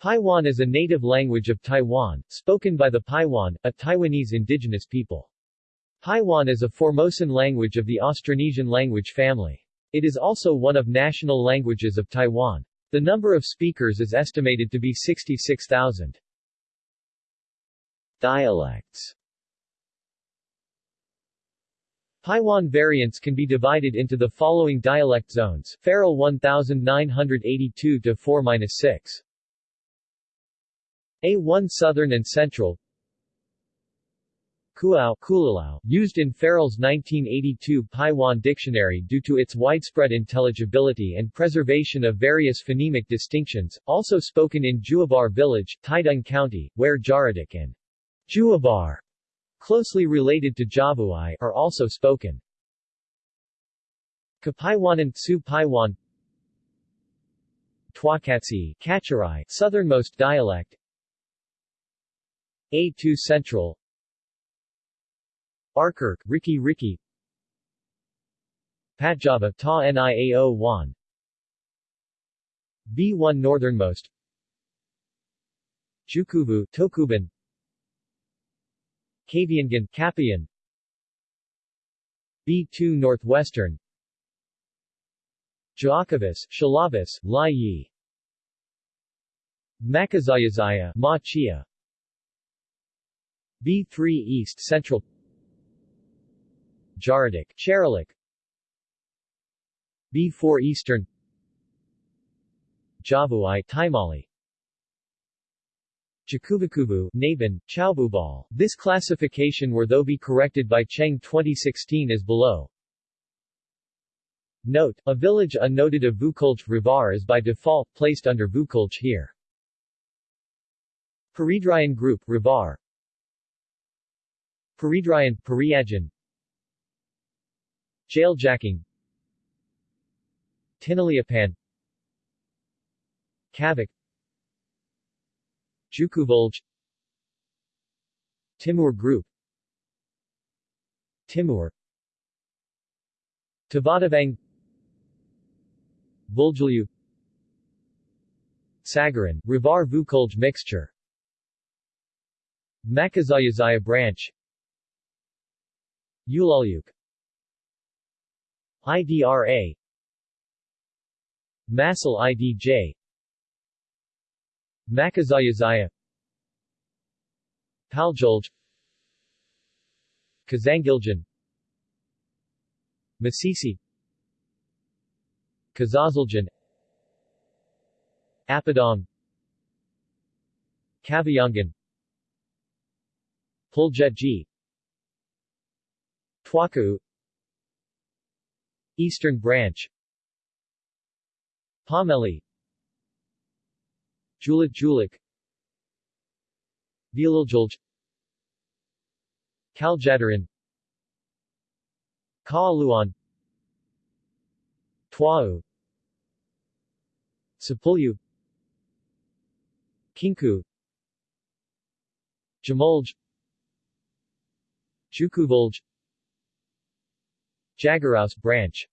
Paiwan is a native language of Taiwan, spoken by the Paiwan, a Taiwanese indigenous people. Paiwan is a Formosan language of the Austronesian language family. It is also one of national languages of Taiwan. The number of speakers is estimated to be 66,000. Dialects Paiwan variants can be divided into the following dialect zones, Ferrell 1982-4-6. A1 Southern and Central Kuao Kulalau, used in Ferrell's 1982 Paiwan dictionary due to its widespread intelligibility and preservation of various phonemic distinctions, also spoken in Juabar village, Taitung County, where Jaradik and Juabar, closely related to Javuai, are also spoken. Kapaiwanan Tsu Paiwan Twakatsi Kacharai, southernmost dialect A2 Central Arkirk, Riki Riki Patjava Ta Niao Wan B1 northernmost Jukuvu Tokuban Kaviangan Kapian B2 northwestern Jaakovis, Shalavis, Lai Yi Makazayazaya, Ma Chia B3 East Central Jaradik, Charalik B4 Eastern Javuai, Taimali Jakuvakuvu, Nabin, Chaububal. This classification were though be corrected by Cheng 2016 as below. Note, a village unnoted of Vukulj Rivar is by default placed under Vukulj here. Paridrian Group Rivar Paridrian, Pariajan Jailjacking Tinaliapan Kavik Jukuvulj Timur Group. Timur. Tavadavang. Buljulyu Sagaran, Rivar Vukulj mixture. Makazayazaya branch Ulalyuk IDRA Masal IDJ Makazayazaya. Paljulj. Kazangiljan Masisi. Kazazaljan Apadong Kaviangan Puljetji Twaku Eastern Branch Pomeli Julik Julik Vilaljulj Kaljadaran Kaaluan Tuau Sapulyu Kinku Jamolj Jukuvulj Jagaraus branch.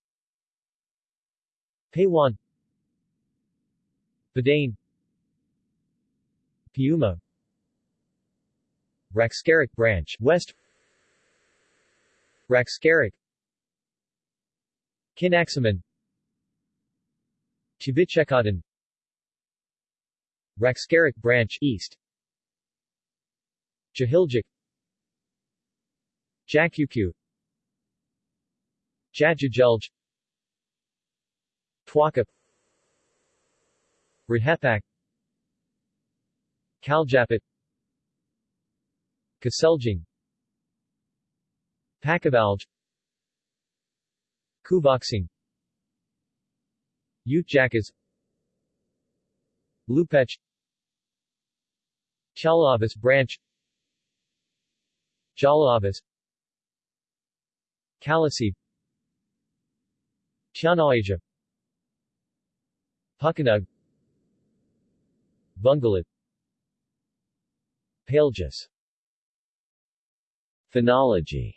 Paywan Padane. Piuma. Raxcaric branch West. Raxcaric Kinaxaman Chivichekadan Raxcaric branch East. Jahiljuk. Jakukyu Jajujulj Twaka Rehepak. Kaljapit. Kaseljing. Pakavalj. Kuvoxing Utjakas Lupech Chalavis branch. Jalavis Kalasi Tianawaja Pukanug Bungalit Paljus Phonology.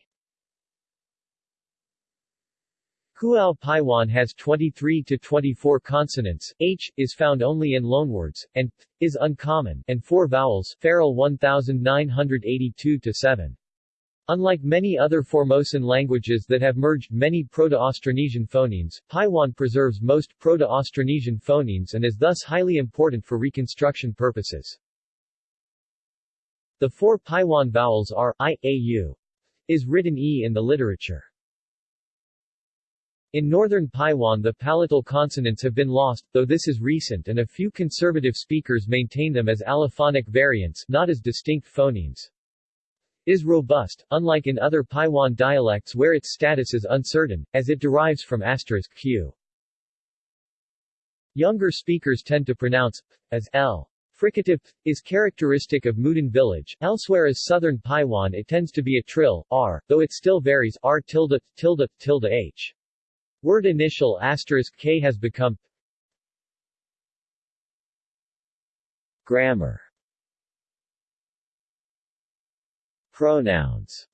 Kuao Paiwan has 23 to 24 consonants, h, is found only in loanwords, and p, is uncommon, and four vowels Ferrell 1982 to 7. Unlike many other Formosan languages that have merged many Proto-Austronesian phonemes, Paiwan preserves most Proto-Austronesian phonemes and is thus highly important for reconstruction purposes. The four Paiwan vowels are i, a, u. Is written e in the literature. In northern Paiwan the palatal consonants have been lost, though this is recent and a few conservative speakers maintain them as allophonic variants not as distinct phonemes. Is robust, unlike in other Paiwan dialects where its status is uncertain, as it derives from asterisk q. Younger speakers tend to pronounce p as l. Fricative p is characteristic of Mudan village, elsewhere as southern Paiwan it tends to be a trill, r, though it still varies r tilde, tilde, tilde h. Word initial asterisk k has become Grammar Pronouns.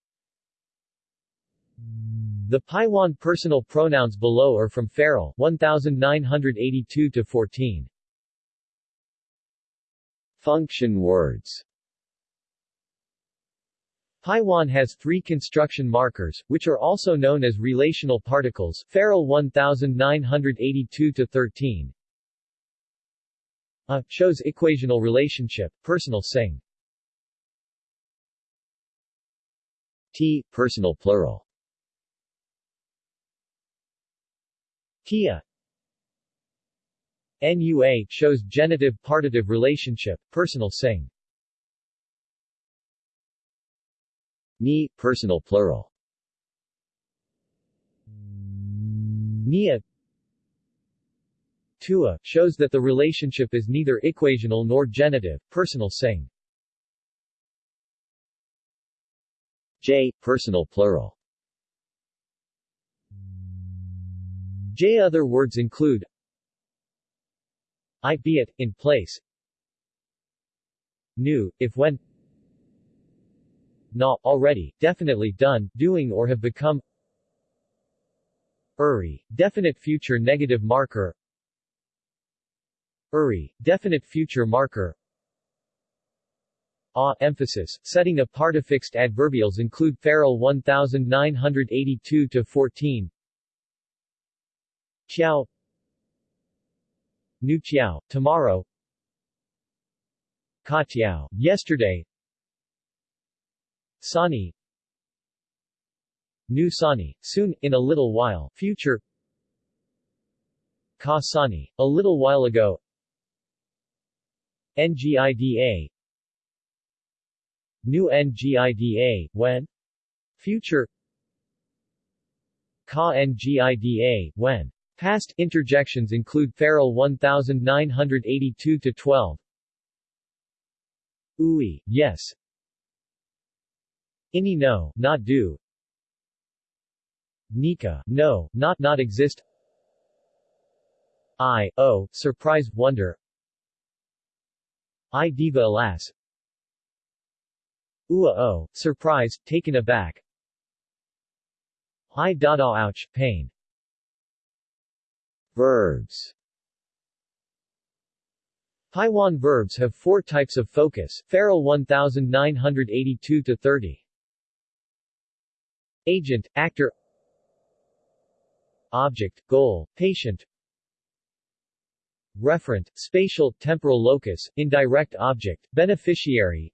The Paiwan personal pronouns below are from Ferrell 1982 to 14. Function words. Paiwan has three construction markers, which are also known as relational particles Ferrell 1982-13 A shows equational relationship, personal sing T, personal plural Tia NUA shows genitive-partitive relationship, personal sing Ni, personal plural. Nia Tua, shows that the relationship is neither equational nor genitive, personal sing. J, personal plural. J other words include I be it, in place. New, if when. Na, already, definitely done, doing or have become. Uri, definite future negative marker. Uri, definite future marker A emphasis, setting a partafixed adverbials include Ferrell 1982 to 14 Chiao Nu Chiao, tomorrow. Ka Chiao, yesterday. Sani New Sani, soon, in a little while, future. Ka Sani, a little while ago. NGIDA New NGIDA, when? Future Ka NGIDA, when? Past interjections include Ferrell 1982 to 12. Ui, yes, Ini no, not do. Nika, no, not not exist. I, oh, surprise, wonder. I diva alas. Ua oh, surprise, taken aback. I dada ouch, pain. Verbs Paiwan verbs have four types of focus, Ferrell 1982-30. Agent, actor Object, goal, patient Referent, spatial, temporal locus, indirect object, beneficiary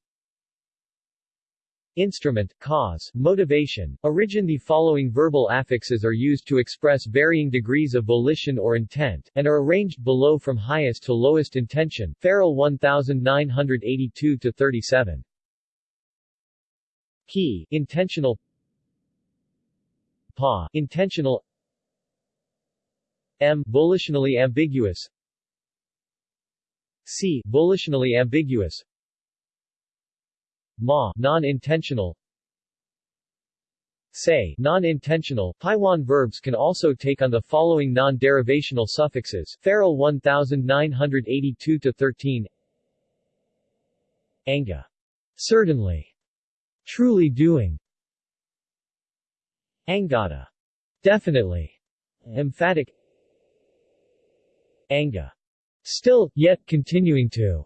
Instrument, cause, motivation, origin The following verbal affixes are used to express varying degrees of volition or intent, and are arranged below from highest to lowest intention. Ferrell 1982-37 Key, intentional. PA, intentional. M, volitionally ambiguous. C, volitionally ambiguous Ma, non-intentional Say, non-intentional. Paiwan verbs can also take on the following non-derivational suffixes. Ferrell 1982 to 13 Anga. Certainly. Truly doing. Angada. Definitely. Emphatic Anga. Still, yet continuing to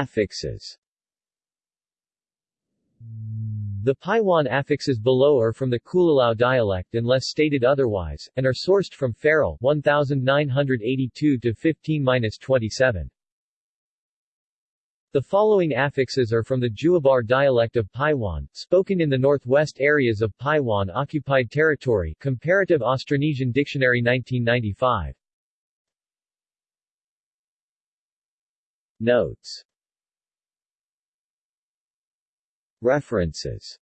Affixes The Paiwan affixes below are from the Kulalao dialect unless stated otherwise, and are sourced from Ferrell 1982-15-27. The following affixes are from the Juabar dialect of Paiwan, spoken in the northwest areas of Paiwan Occupied Territory Comparative Austronesian Dictionary 1995. Notes References